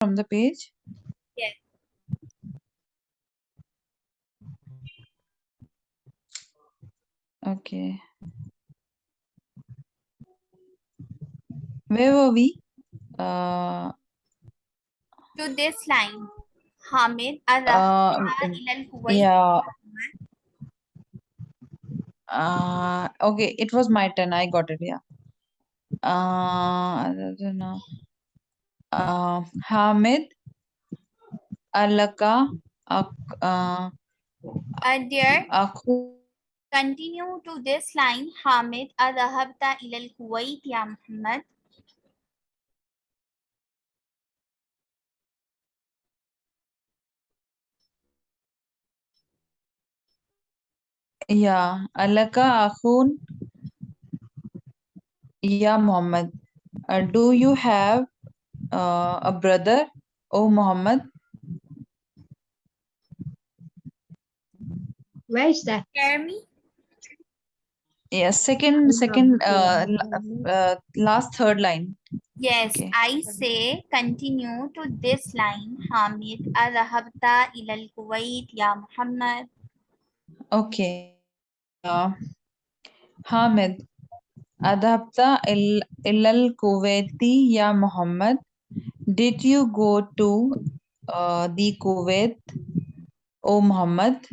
from the page? Yes. Okay. Where were we? Uh, To this line, Hamid uh, Arrahta ilal Kuwait. yeah. Uh, okay, it was my turn. I got it. Yeah. Uh, I don't know. Uh, Hamid Alaka Ak uh, Uh, dear, Aku continue to this line, Hamid Arrahta ilal Kuwait ya Muhammad. Yeah, Alaka Akhun Ya Muhammad. Uh, do you have uh, a brother, O Muhammad? Where is that? Jeremy? me? Yes, second, second, uh, l- uh, last third line. Yes, Okay. I say continue to this line, Hamid Arrahta ilal Kuwait ya Muhammad. Okay. Uh, Hamid, adhabta il ilal Kuwaiti ya Muhammad. Did you go to uh, the Kuwait, O Muhammad?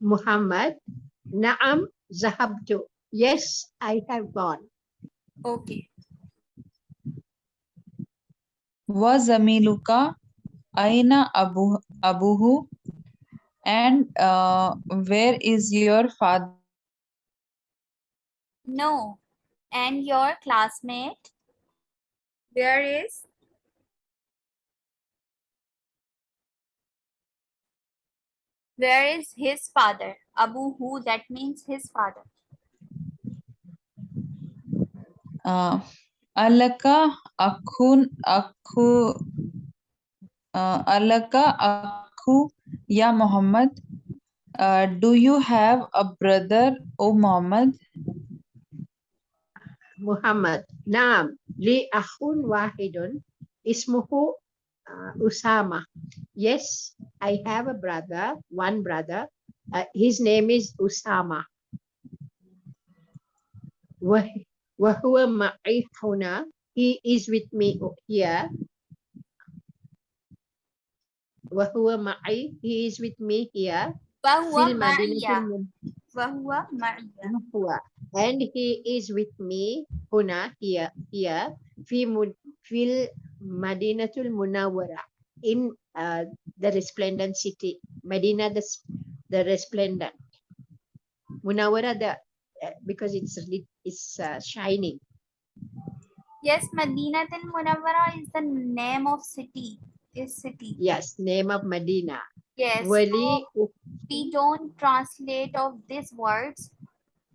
Muhammad. Naam zahabtu. Yes, I have gone. Okay. Wa zamiluka aina abu abuhu? And uh, where is your father? No. And your classmate? Where is? Where is his father? Abu who that means his father. Uh, alaka akun akhu uh, alaka akhu ya Muhammad. Uh, do you have a brother, O Muhammad? Muhammad. Naam. Li akhun wahidun. Ismuhu uh, Usama. Yes, I have a brother, one brother. Uh, his name is Usama. Wah- ma'i huna. He is with me here. He is with me here. Wahuwa Fil madinatil Ma'iya. mun- Ma'iya. And he is with me huna here here fi mun- fil Madinatul Munawwara in uh, the resplendent city Medina the the resplendent Munawara, the uh, because it's it's uh, shining Yes, Madinatul Munawara is the name of city. Is city. yes name of Medina Yes. Wali so we don't translate of these words.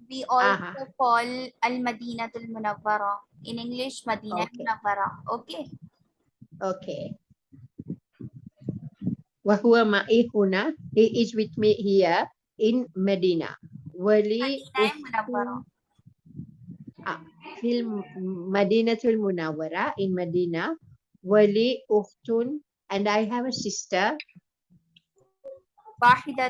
We also Aha. call Al Madinatul Munawara. In English, Madina Okay. Munawwara. Okay. okay Wahuwa ma'i huna he is with me here in Medina. Wali fil Madinatul Munawwara in Medina, wali ukhtun, and I have a sister,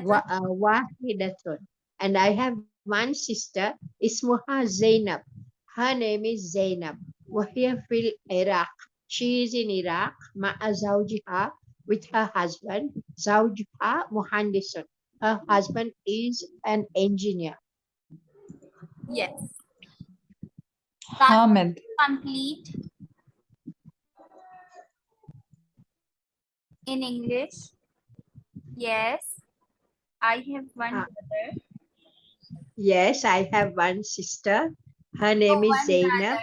wa, uh, and I have one sister, ismuha Zainab. Her name is Zainab. Wahia fil Iraq. She is in Iraq, zawjiha, with her husband, zawjuha muhandisun. Her husband is an engineer. Yes. Hamid. Complete. In English. Yes. I have one Ah. brother. Yes, I have one sister. Her name Oh, is one Zainab. brother.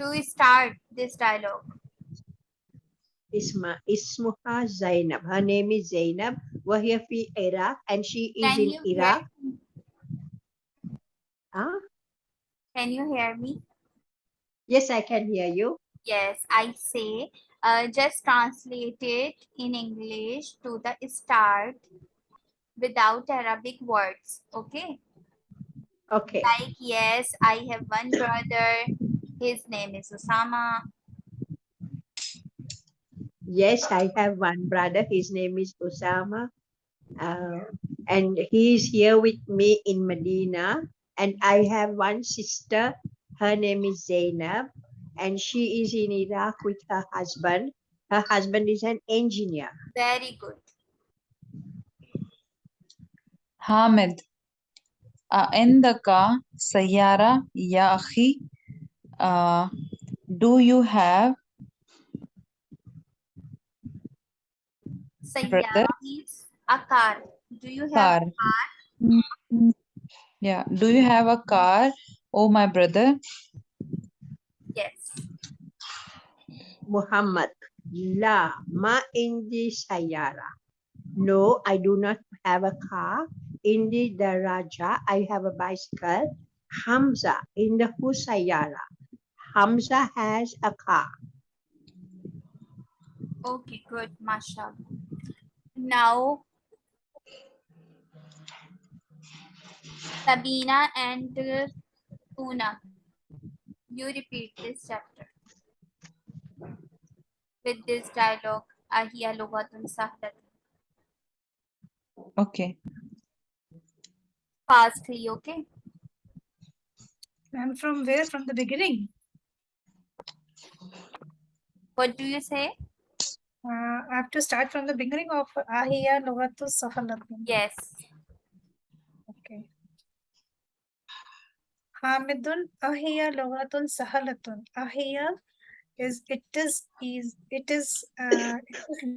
To start this dialogue. Isma, Ismuha Zainab. Her name is Zainab. Wahia fi Iraq and she is Can in you hear Iraq. me? Ah, Can you hear me? yes, I can hear you. Yes, I say uh, just translate it in English to the start without Arabic words. Okay. Okay. Like, yes, I have one brother. His name is Osama. Yes, I have one brother. His name is Osama. Uh, and he is here with me in Medina. And I have one sister. Her name is Zainab. And she is in Iraq with her husband. Her husband is an engineer. Very good. Hamid. Indaka uh, Sayara Ya uh, Do you have Sayyara means a car. Do you have a car yeah do you have a car oh my brother yes. Muhammad. La ma indi sayara. No, I do not have a car. Indi daraja, I have a bicycle. Hamza, in the Husayara. Hamza has a car. Okay, good, mashallah. Now, Sabina and Una, you repeat this chapter with this dialogue. Ahiya lugatun sahlat. okay Fastly, okay? And from where? From the beginning? What do you say? Uh, I have to start from the beginning of Ahiya Lugatu Sahalatun. Yes. Okay. Hamidun Ahiya Lughatun Sahalatun. Ahiya is it is is it is uh, it is